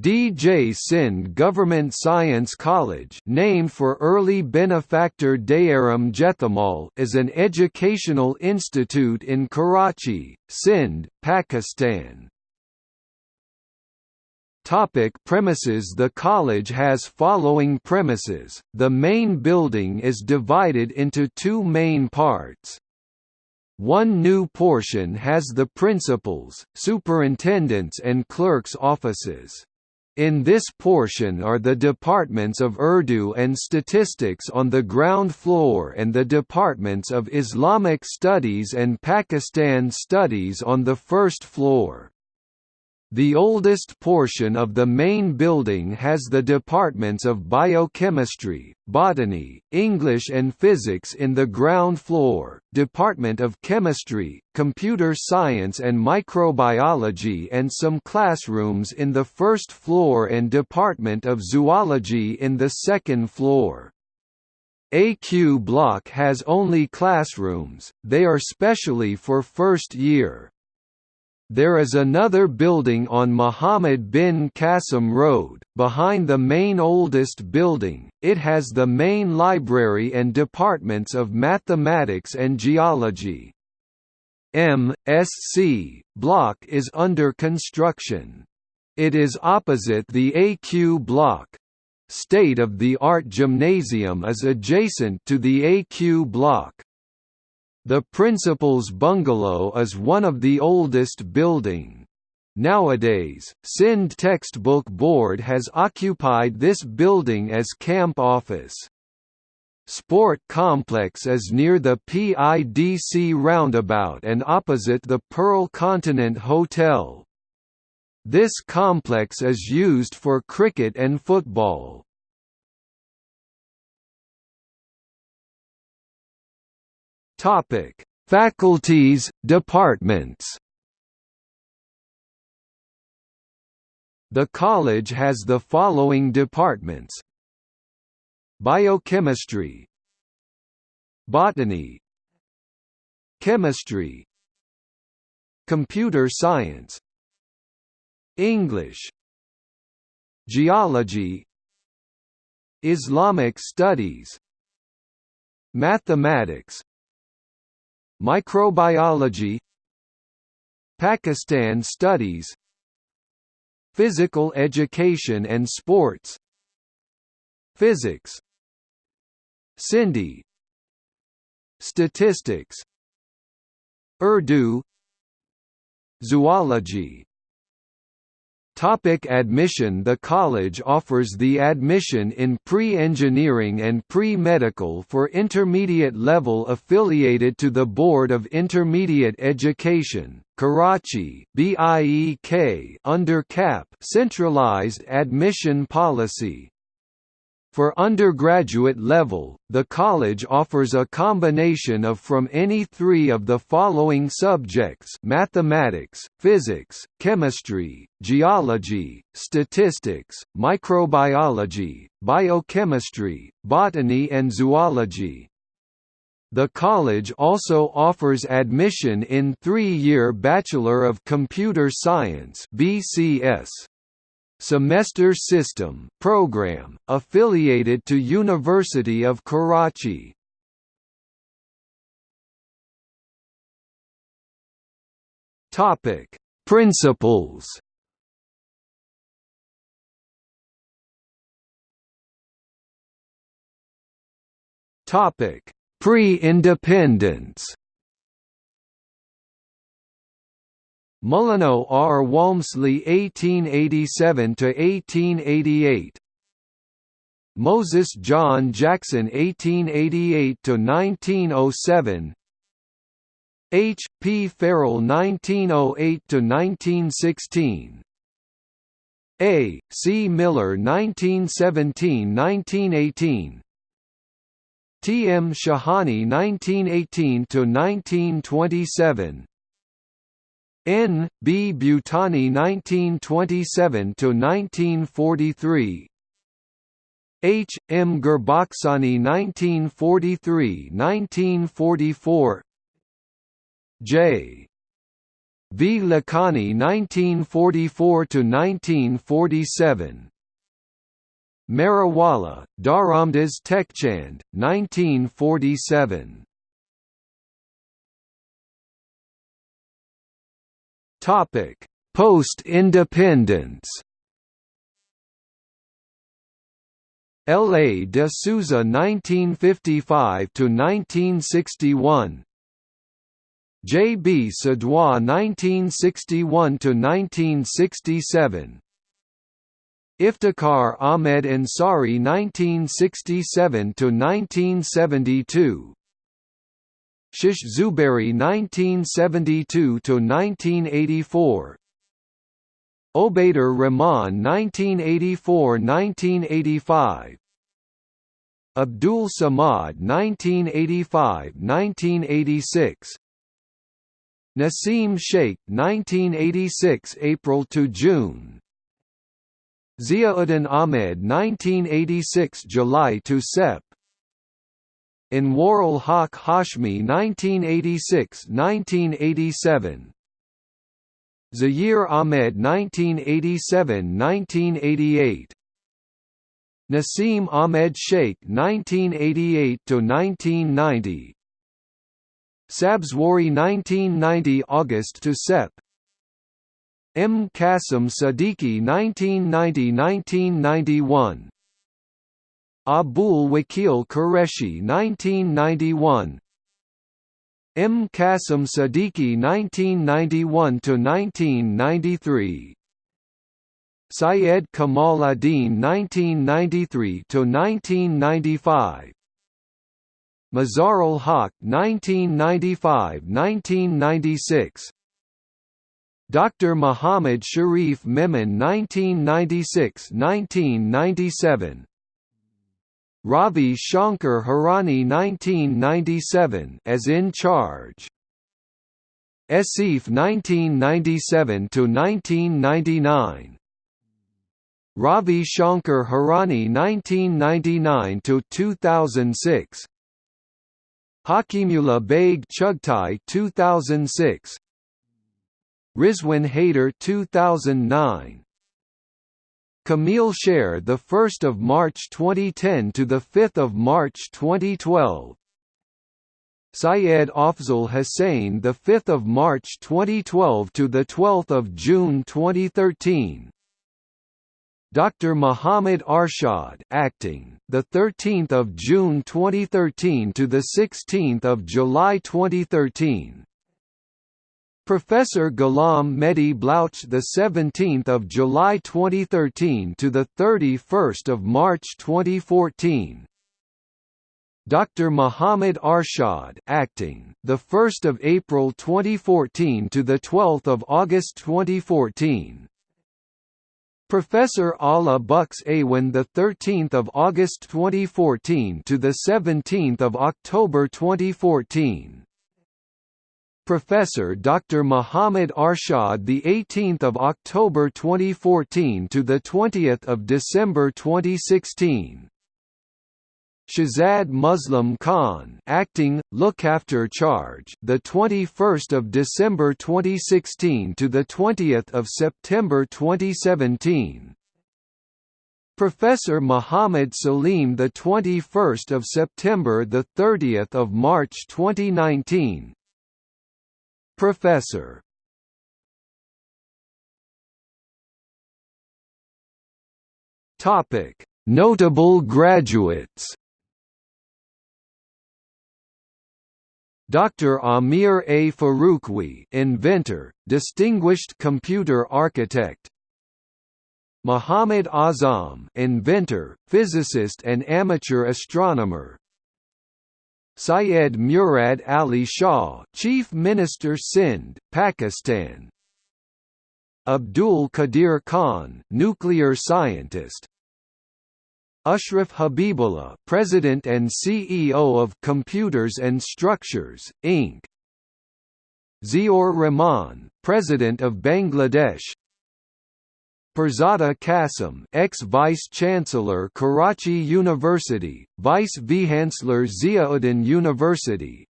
D.J. Sindh Government Science College named for early benefactor Dayaram Jethamal is an educational institute in Karachi, Sindh, Pakistan. Topic premises The college has following premises, the main building is divided into two main parts. One new portion has the principals, superintendents and clerks' offices. In this portion are the departments of Urdu and statistics on the ground floor and the departments of Islamic studies and Pakistan studies on the first floor. The oldest portion of the main building has the departments of biochemistry, botany, English and physics in the ground floor, Department of Chemistry, Computer Science and Microbiology and some classrooms in the first floor and Department of Zoology in the second floor. AQ Block has only classrooms, they are specially for first year. There is another building on Muhammad bin Qasim Road, behind the main oldest building, it has the main library and departments of mathematics and geology. M.Sc. block is under construction. It is opposite the AQ block. State-of-the-art gymnasium is adjacent to the AQ block. The principal's bungalow is one of the oldest building. Nowadays, Sindh Textbook Board has occupied this building as camp office. Sport complex is near the PIDC roundabout and opposite the Pearl Continent Hotel. This complex is used for cricket and football. Topic: Faculties, departments. The college has the following departments: Biochemistry, Botany, Chemistry, Computer Science, English, Geology, Islamic Studies, Mathematics, Microbiology Pakistan Studies Physical Education and Sports Physics Sindhi Statistics Urdu Zoology Topic admission The college offers the admission in pre-engineering and pre-medical for intermediate level affiliated to the Board of Intermediate Education, Karachi BIEK under CAP centralized admission policy. For undergraduate level, the college offers a combination of from any three of the following subjects mathematics, physics, chemistry, geology, statistics, microbiology, biochemistry, botany and zoology. The college also offers admission in three-year Bachelor of Computer Science BCS semester system program, affiliated to University of Karachi. Topic: Principals. Topic: Pre-independence. Mullano R. Walmsley 1887–1888 Moses John Jackson 1888–1907 H. P. Farrell 1908–1916 A. C. Miller 1917–1918 T. M. Shahani 1918–1927 N. B. Butani 1927–1943 H. M. Gurbakhshani 1943–1944 J. V. Lakhani 1944–1947 Marawala, Dharamdas Tekchand, 1947 Topic: Post-independence. L. A. de Souza 1955 to 1961. J. B. Sadois 1961 to 1967. Iftikhar Ahmed Ansari 1967 to 1972. Shish Zuberi 1972–1984 Obaidur Rahman 1984–1985 Abdul Samad 1985–1986 Nasim Sheikh 1986 April to June. Ziauddin Ahmed 1986 July to Sep Anwarul Haq Hashmi 1986–1987 Zahir Ahmed 1987–1988 Nasim Ahmed Sheikh 1988–1990 Sabzwari 1990 August to Sep. M. Qasim Siddiqui 1990–1991 Abul Wakil Qureshi 1991 M. Qasim Siddiqui 1991–1993 Syed Kamal Adin 1993–1995 Mazarul Haq 1995–1996 Dr. Muhammad Sharif Memon 1996–1997 Ravi Shankar Hirani 1997 as in charge. Asif 1997 to 1999. Ravi Shankar Hirani 1999 to 2006. Hakimullah Beg Chugtai 2006. Rizwan Haider 2009. Camille Sher the 1st of March 2010 to the 5th of March 2012 Syed Afzal Hussain the 5th of March 2012 to the 12th of June 2013 Dr Muhammad Arshad acting the 13th of June 2013 to the 16th of July 2013 Professor Ghulam Mehdi Blouch the 17th of July 2013 to the 31st of March 2014 Dr Muhammad Arshad acting the 1st of April 2014 to the 12th of August 2014 Professor Ala Bux Awan the 13th of August 2014 to the 17th of October 2014 Professor Dr. Muhammad Arshad the 18th of October 2014 to the 20th of December 2016 Shazad Muslim Khan acting look after charge the 21st of December 2016 to the 20th of September 2017 Professor Muhammad Salim the 21st of September the 30th of March 2019 Professor Topic: Notable graduates. Dr. Amir A. Faruqui, inventor, distinguished computer architect. Muhammad Azam, inventor, physicist and amateur astronomer. Syed Murad Ali Shah, Chief Minister Sindh, Pakistan. Abdul Qadeer Khan, nuclear scientist. Ashraf Habibullah, President and CEO of Computers and Structures, Inc. Ziaur Rahman, President of Bangladesh. Pirzada Qasim, ex-Vice Chancellor Karachi University, Vice Chancellor Ziauddin University.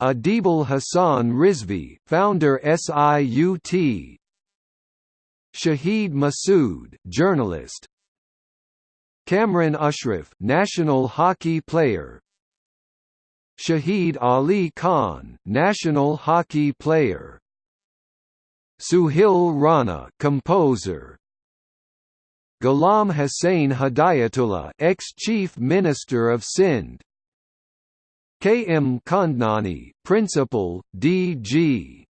Adibul Hasan Rizvi, founder SIUT. Shahid Masood, journalist. Kamran Ashraf, national hockey player. Shahid Ali Khan, national hockey player. Sohail Rana, composer. Ghulam Hussain Hidayatullah, ex-chief minister of Sindh. K. M. Khandnani, principal, D.G.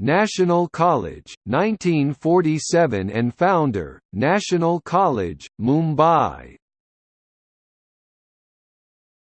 National College, 1947 and founder, National College, Mumbai